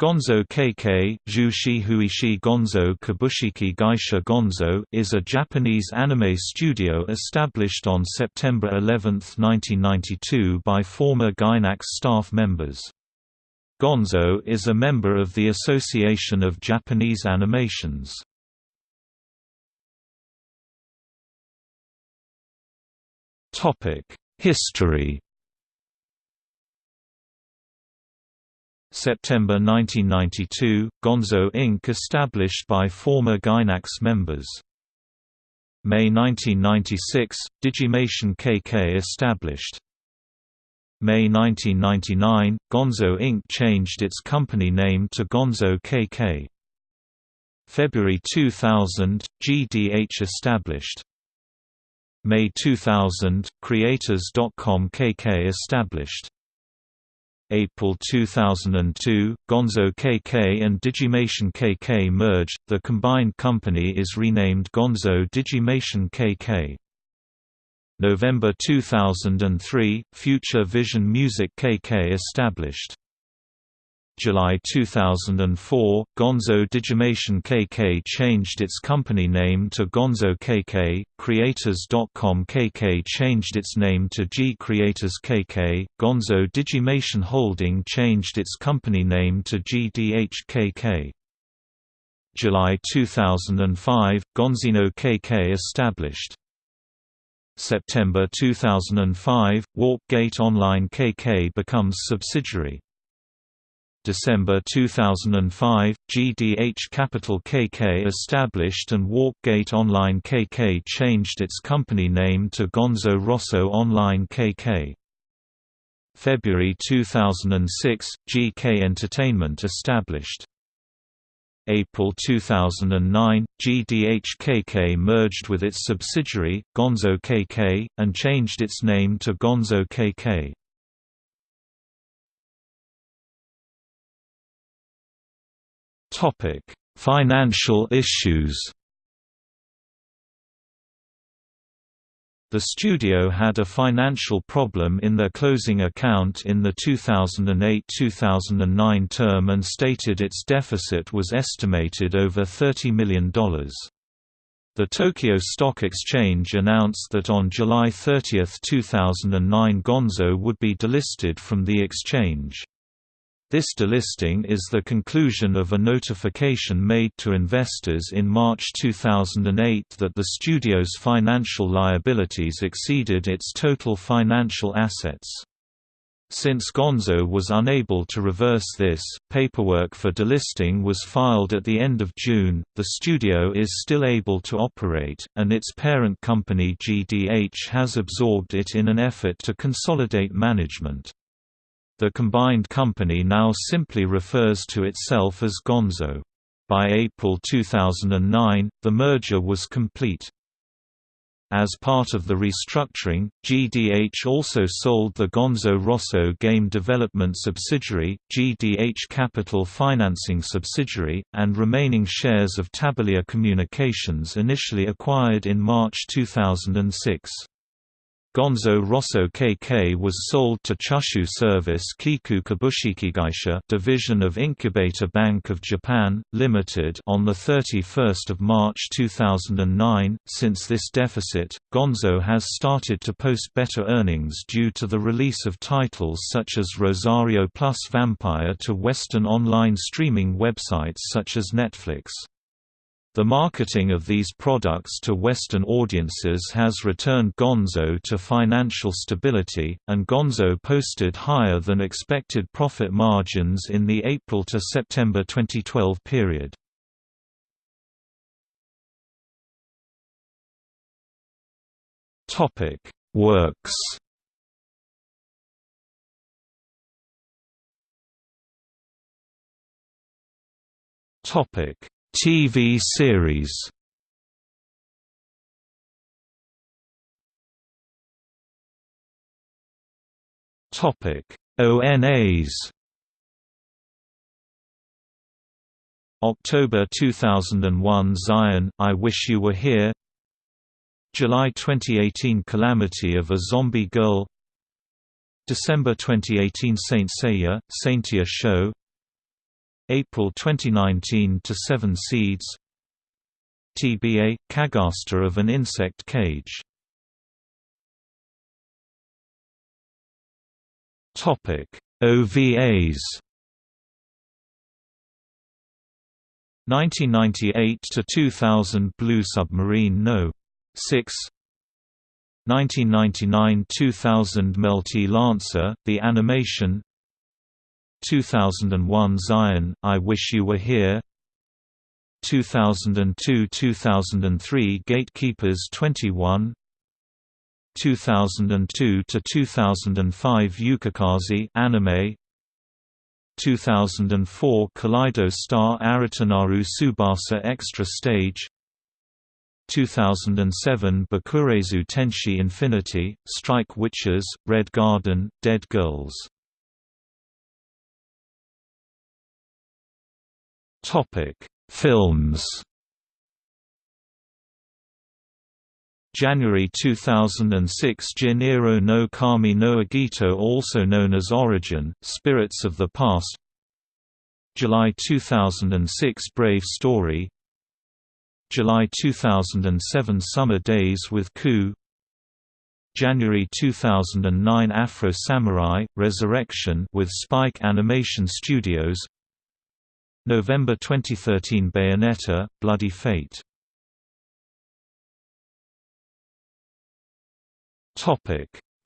Gonzo KK Jushi Huishi Gonzo Kabushiki Gaisha Gonzo is a Japanese anime studio established on September 11, 1992 by former Gainax staff members. Gonzo is a member of the Association of Japanese Animations. History September 1992, Gonzo Inc. established by former Gainax members. May 1996, Digimation KK established. May 1999, Gonzo Inc. changed its company name to Gonzo KK. February 2000, GDH established. May 2000, Creators.com KK established. April 2002, Gonzo KK and Digimation KK merged, the combined company is renamed Gonzo Digimation KK. November 2003, Future Vision Music KK established. July 2004, Gonzo Digimation KK changed its company name to Gonzo KK, Creators.com KK changed its name to G Creators KK, Gonzo Digimation Holding changed its company name to GDH KK. July 2005, Gonzino KK established. September 2005, Warpgate Online KK becomes subsidiary. December 2005, GDH Capital KK established and Warpgate Online KK changed its company name to Gonzo Rosso Online KK. February 2006, GK Entertainment established. April 2009, GDH KK merged with its subsidiary, Gonzo KK, and changed its name to Gonzo KK. Topic: Financial issues. The studio had a financial problem in their closing account in the 2008–2009 term and stated its deficit was estimated over $30 million. The Tokyo Stock Exchange announced that on July 30, 2009 Gonzo would be delisted from the exchange. This delisting is the conclusion of a notification made to investors in March 2008 that the studio's financial liabilities exceeded its total financial assets. Since Gonzo was unable to reverse this, paperwork for delisting was filed at the end of June. The studio is still able to operate, and its parent company GDH has absorbed it in an effort to consolidate management. The combined company now simply refers to itself as Gonzo. By April 2009, the merger was complete. As part of the restructuring, GDH also sold the Gonzo Rosso game development subsidiary, GDH Capital Financing subsidiary, and remaining shares of Tabelia Communications initially acquired in March 2006. Gonzo Rosso KK was sold to Chushu Service Kiku Kabushikigaisha division of Incubator Bank of Japan, Limited on 31 March 2009. Since this deficit, Gonzo has started to post better earnings due to the release of titles such as Rosario plus Vampire to Western online streaming websites such as Netflix. The marketing of these products to Western audiences has returned Gonzo to financial stability, and Gonzo posted higher than expected profit margins in the April to September 2012 period. Works Topic TV series. Topic ONAs October 2001 Zaion, I Wish You Were Here. July 2018 Calamity of a Zombie Girl. December 2018 Saint Seiya, Saintia Show April 2019 to 7 seeds. TBA – Cagaster of an insect cage. Topic OVAs 1998 to 2000 Blue Submarine No. 6 1999–2000 Melty Lancer, the animation 2001 Zaion, I Wish You Were Here. 2002–2003 Gatekeepers 21 2002 to 2005 Yukikaze anime. 2004 Kaleido Star Aratanaru Tsubasa Extra Stage. 2007 Bakuretsu Tenshi Infinity, Strike Witches, Red Garden, Dead Girls Films? January 2006 Jiniro no Kami no Agito also known as Origin, Spirits of the Past. July 2006 Brave Story. July 2007 Summer Days with Coo. January 2009 Afro Samurai – Resurrection with Spike Animation Studios November 2013 Bayonetta – Bloody Fate.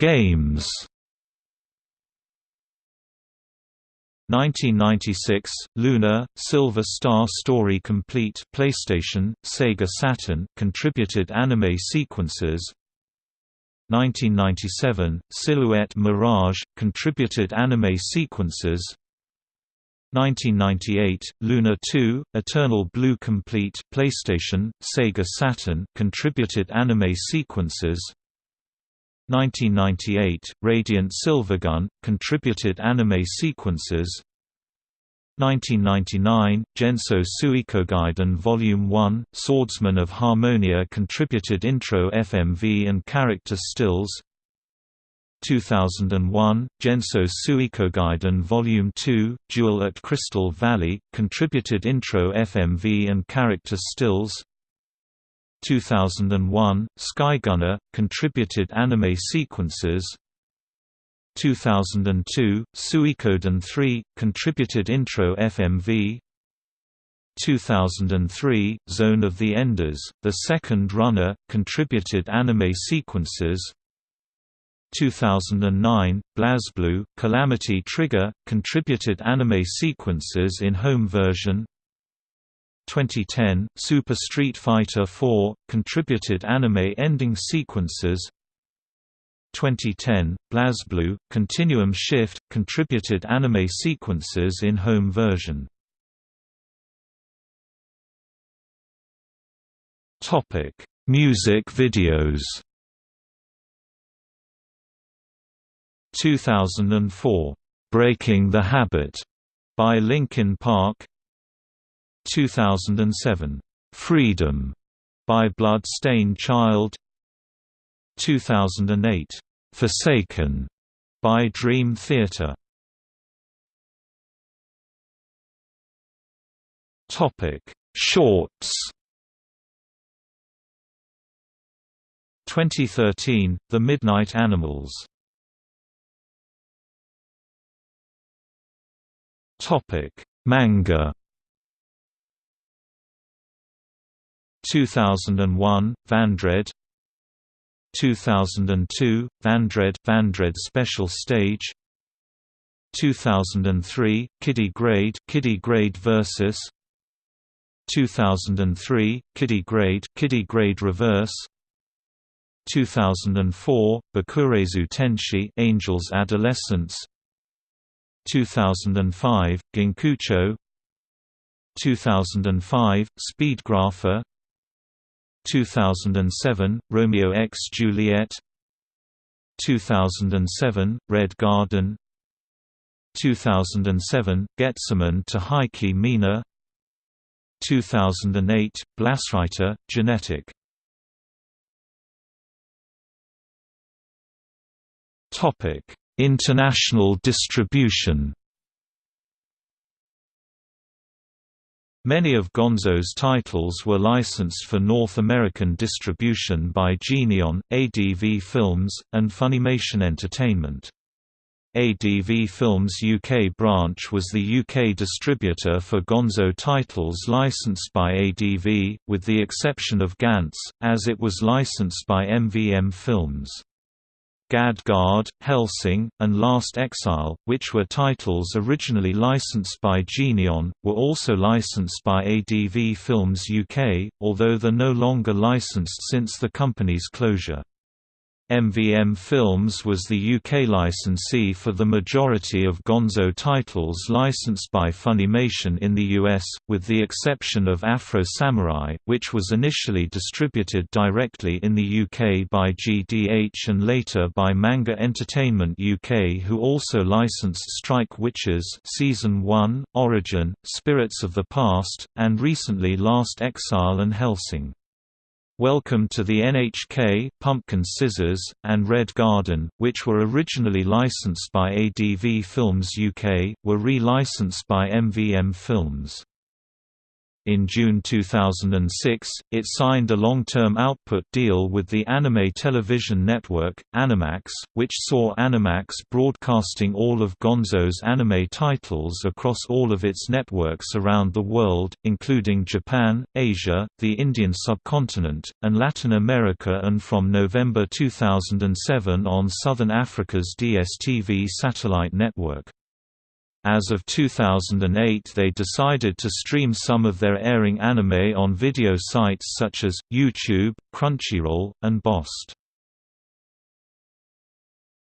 Games. 1996 Luna Silver Star Story Complete PlayStation Sega Saturn contributed anime sequences. 1997 Silhouette Mirage contributed anime sequences 1998 Luna 2 Eternal Blue Complete PlayStation Sega Saturn contributed anime sequences. 1998, Radiant Silvergun, contributed anime sequences. 1999, Genso Suikogaiden Volume 1, Swordsman of Harmonia contributed intro FMV and character stills 2001, Genso Suikogaiden Volume 2, Duel at Crystal Valley, contributed intro FMV and character stills. 2001, Skygunner, contributed anime sequences. 2002, Suikoden 3, contributed intro FMV 2003, Zone of the Enders, The Second Runner, contributed anime sequences 2009, BlazBlue, Calamity Trigger, contributed anime sequences in home version 2010, Super Street Fighter 4 contributed anime ending sequences. 2010, BlazBlue Continuum Shift contributed anime sequences in home version. Music videos. 2004, Breaking the Habit by Linkin Park. 2007, "'Freedom' by Blood-Stained Child. 2008, "'Forsaken' by Dream Theater Shorts. 2013, The Midnight Animals Manga. 2001, Vandred. 2002, Vandred Vandred Special Stage. 2003, Kiddy Grade Kiddy Grade Versus. 2003, Kiddy Grade Kiddy Grade Reverse. 2004, Bakuretsu Tenshi Angels Adolescence 2005, Gankutsuou 2005, Speedgrapher 2007, Romeo X Juliet. 2007, Red Garden. 2007, Getsuman to Heike Mina. 2008, Blassreiter, Genetic International distribution Many of Gonzo's titles were licensed for North American distribution by Geneon, ADV Films, and Funimation Entertainment. ADV Films UK branch was the UK distributor for Gonzo titles licensed by ADV, with the exception of Gantz, as it was licensed by MVM Films. Gad Guard, Hellsing, and Last Exile, which were titles originally licensed by Geneon, were also licensed by ADV Films UK, although they're no longer licensed since the company's closure. MVM Films was the UK licensee for the majority of Gonzo titles licensed by Funimation in the US, with the exception of Afro Samurai, which was initially distributed directly in the UK by GDH and later by Manga Entertainment UK who also licensed Strike Witches Season 1, Origin, Spirits of the Past, and recently Last Exile and Hellsing. Welcome to the NHK, Pumpkin Scissors, and Red Garden, which were originally licensed by ADV Films UK, were re-licensed by MVM Films. In June 2006, it signed a long-term output deal with the anime television network, Animax, which saw Animax broadcasting all of Gonzo's anime titles across all of its networks around the world, including Japan, Asia, the Indian subcontinent, and Latin America and from November 2007 on Southern Africa's DSTV satellite network. As of 2008 they decided to stream some of their airing anime on video sites such as, YouTube, Crunchyroll, and Bost.